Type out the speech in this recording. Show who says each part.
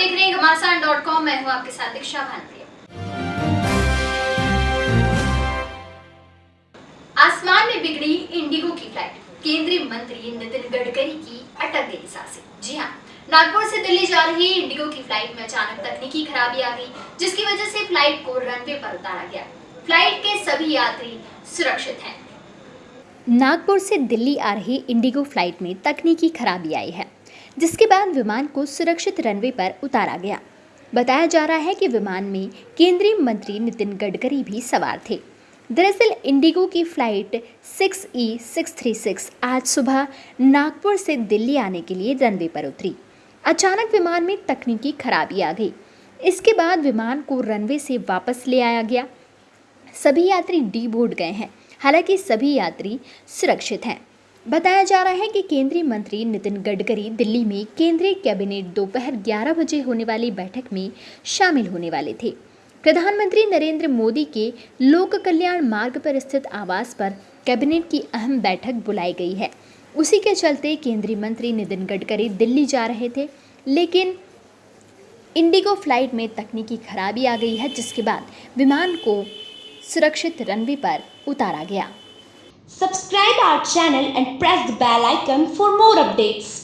Speaker 1: देख रहे हैं घमासान डॉट कॉम मैं हूँ आपके साथ दीक्षा भानप्रिया आसमान में बिगड़ी इंडिगो की फ़्लाइट, केंद्रीय मंत्री नितिन गडकरी की अटक गई साँसें। जी हाँ नागपुर से दिल्ली जा रही इंडिगो की फ़्लाइट में अचानक तकनीकी खराबी आ गई, जिसकी वजह से फ़्लाइट को रनवे पर उतारा गया। फ़्लाइट के सभी यात्री सुरक्षित हैं।
Speaker 2: नागपुर से दिल्ली आ रही इंडिगो फ़्लाइट में तकनीकी खराबी आई है। जिसके बाद विमान को सुरक्षित रनवे पर उतारा गया। बताया जा रहा है कि विमान में केंद्रीय मंत्री नितिन गडकरी भी सवार थे। दरअसल इंडिगो की फ़्लाइट 6 ई 636 आज सुबह नागपुर से दिल्ली आने के लिए रनवे पर उतरी। अचानक विमान में तकनीकी खराबी आ गई। इसके बाद विमान को रनवे से वापस ले आया गया। सभी यात्री डी बोर्ड गए हैं। हालाँकि सभी यात्री सुरक्षित हैं। बताया जा रहा है कि केंद्रीय मंत्री नितिन गडकरी दिल्ली में केंद्रीय कैबिनेट दोपहर 11 बजे होने वाली बैठक में शामिल होने वाले थे। प्रधानमंत्री नरेंद्र मोदी के लोक कल्याण मार्ग पर स्थित आवास पर कैबिनेट की अहम बैठक बुलाई गई है। उसी के चलते केंद्रीय मंत्री नितिन गडकरी दिल्ली जा रहे थे, लेकिन इंडिगो फ़्लाइट में तकनीकी खराबी आ गई है, जिसके बाद विमान को सुरक्षित रनवे पर उतारा गया।
Speaker 3: Subscribe our channel and press the bell icon for more updates.